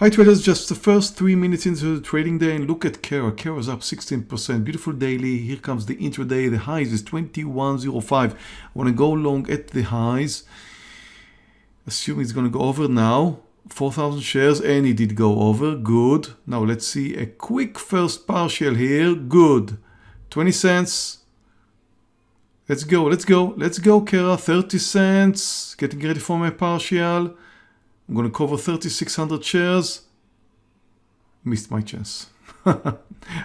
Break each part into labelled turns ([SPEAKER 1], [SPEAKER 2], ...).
[SPEAKER 1] Hi traders, just the first three minutes into the trading day and look at Kera. Kera's up 16%. Beautiful daily. Here comes the intraday. The highs is 21.05. I want to go long at the highs. Assume it's going to go over now. 4,000 shares and it did go over. Good. Now let's see a quick first partial here. Good. 20 cents. Let's go. Let's go. Let's go, Kera. 30 cents. Getting ready for my partial. I'm going to cover 3,600 shares. Missed my chance. I'll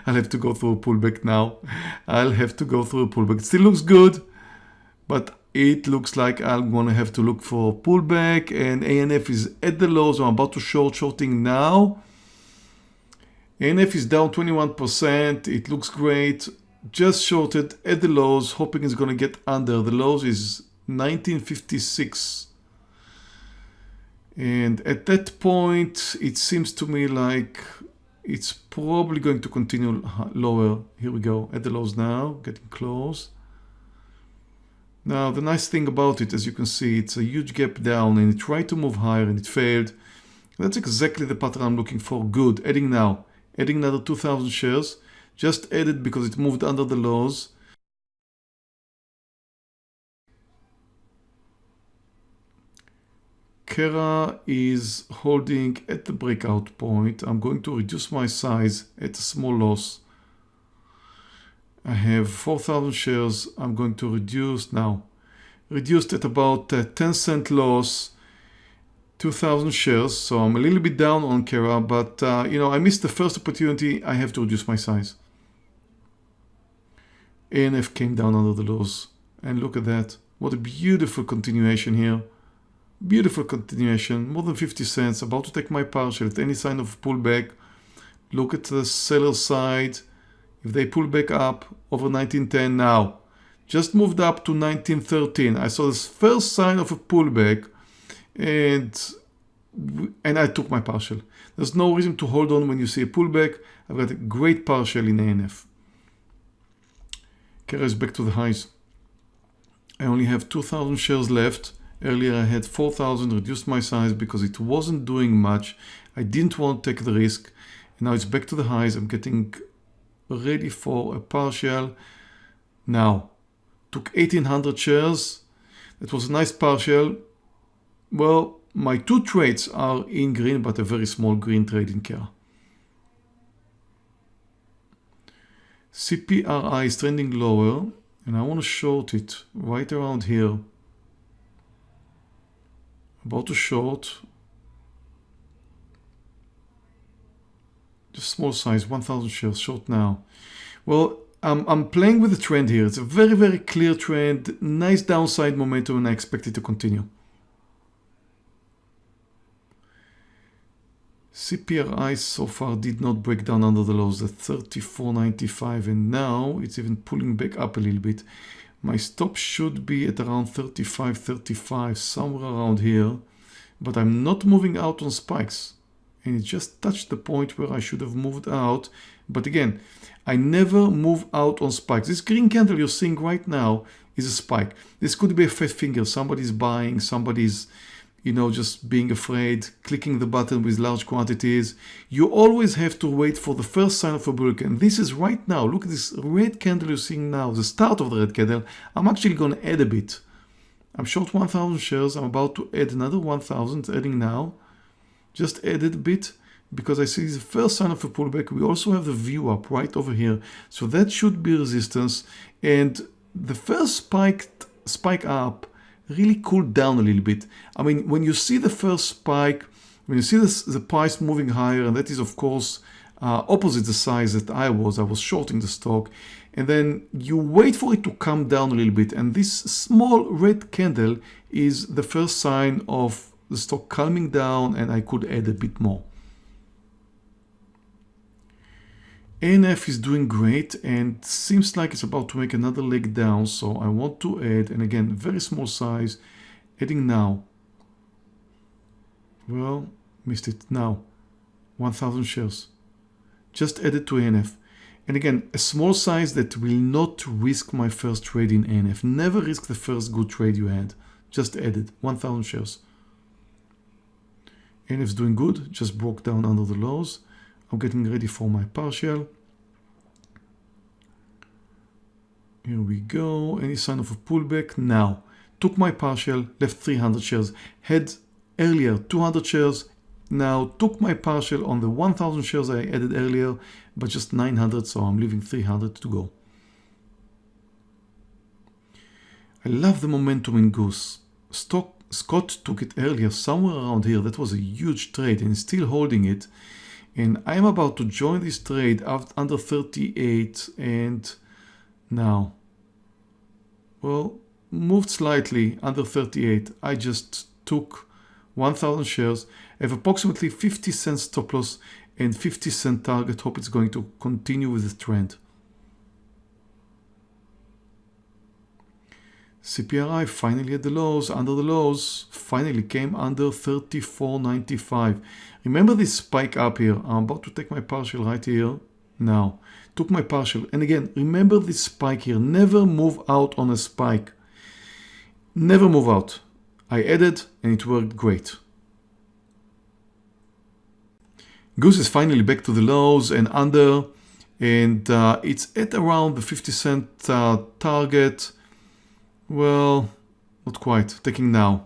[SPEAKER 1] have to go through a pullback now. I'll have to go through a pullback. It still looks good, but it looks like I'm going to have to look for a pullback and ANF is at the lows. I'm about to short shorting now. ANF is down 21%. It looks great. Just shorted at the lows, hoping it's going to get under. The lows is 1956. And at that point, it seems to me like it's probably going to continue lower. Here we go at the lows now, getting close. Now, the nice thing about it, as you can see, it's a huge gap down and it tried to move higher and it failed. That's exactly the pattern I'm looking for. Good. Adding now. Adding another 2,000 shares. Just added because it moved under the lows. Kera is holding at the breakout point. I'm going to reduce my size at a small loss. I have 4,000 shares. I'm going to reduce now. Reduced at about 10 cent loss, 2,000 shares. So I'm a little bit down on Kera, but uh, you know, I missed the first opportunity. I have to reduce my size. ANF came down under the lows. And look at that. What a beautiful continuation here. Beautiful continuation, more than 50 cents, about to take my partial at any sign of pullback. Look at the seller side. If they pull back up over 1910 now, just moved up to 1913. I saw this first sign of a pullback and and I took my partial. There's no reason to hold on when you see a pullback. I've got a great partial in ANF. Is back to the highs. I only have 2,000 shares left. Earlier I had 4,000, reduced my size because it wasn't doing much. I didn't want to take the risk. And now it's back to the highs. I'm getting ready for a partial. Now, took 1,800 shares. That was a nice partial. Well, my two trades are in green, but a very small green trade in Kera. CPRI is trending lower and I want to short it right around here about to short just small size 1000 shares short now. Well I'm, I'm playing with the trend here. It's a very very clear trend. Nice downside momentum and I expect it to continue. CPRI so far did not break down under the lows at 34.95 and now it's even pulling back up a little bit my stop should be at around 35, 35, somewhere around here. But I'm not moving out on spikes. And it just touched the point where I should have moved out. But again, I never move out on spikes. This green candle you're seeing right now is a spike. This could be a fat finger. Somebody's buying, somebody's you know, just being afraid, clicking the button with large quantities. You always have to wait for the first sign of a bull and this is right now. Look at this red candle you're seeing now, the start of the red candle. I'm actually going to add a bit. I'm short 1,000 shares. I'm about to add another 1,000, adding now. Just added a bit because I see the first sign of a pullback. We also have the VWAP right over here. So that should be resistance. And the first spike, spike up really cooled down a little bit. I mean, when you see the first spike, when you see this, the price moving higher, and that is of course uh, opposite the size that I was, I was shorting the stock, and then you wait for it to come down a little bit, and this small red candle is the first sign of the stock calming down, and I could add a bit more. ANF is doing great and seems like it's about to make another leg down. So I want to add, and again, very small size, adding now. Well, missed it now. 1000 shares. Just added to ANF. And again, a small size that will not risk my first trade in ANF. Never risk the first good trade you had. Just added 1000 shares. NF's doing good, just broke down under the lows. I'm getting ready for my partial. Here we go. Any sign of a pullback? Now. Took my partial, left 300 shares. Had earlier 200 shares. Now took my partial on the 1000 shares I added earlier, but just 900, so I'm leaving 300 to go. I love the momentum in Goose. Stock, Scott took it earlier, somewhere around here. That was a huge trade and still holding it. And I'm about to join this trade under 38 and now, well, moved slightly under 38. I just took 1000 shares, have approximately 50 cents stop loss and 50 cent target. Hope it's going to continue with the trend. CPRI finally at the lows, under the lows, finally came under 34.95. Remember this spike up here. I'm about to take my partial right here now. Took my partial. And again, remember this spike here. Never move out on a spike. Never move out. I added and it worked great. Goose is finally back to the lows and under and uh, it's at around the 50 cent uh, target. Well, not quite. Taking now.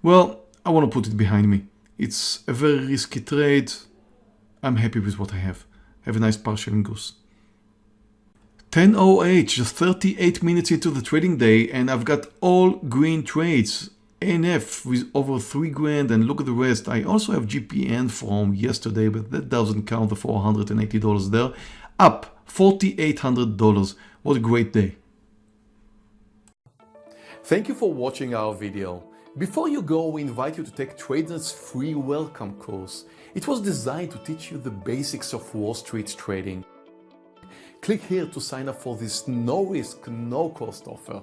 [SPEAKER 1] Well, I want to put it behind me. It's a very risky trade. I'm happy with what I have. Have a nice partial in Goose. 10.08, just 38 minutes into the trading day and I've got all green trades. NF with over 3 grand and look at the rest. I also have GPN from yesterday but that doesn't count the $480 there. Up $4,800. What a great day.
[SPEAKER 2] Thank you for watching our video. Before you go, we invite you to take TradeNet's free welcome course. It was designed to teach you the basics of Wall Street trading. Click here to sign up for this no risk, no cost offer.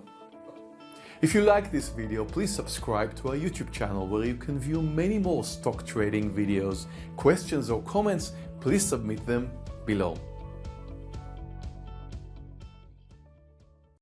[SPEAKER 2] If you like this video, please subscribe to our YouTube channel where you can view many more stock trading videos. Questions or comments, please submit them below.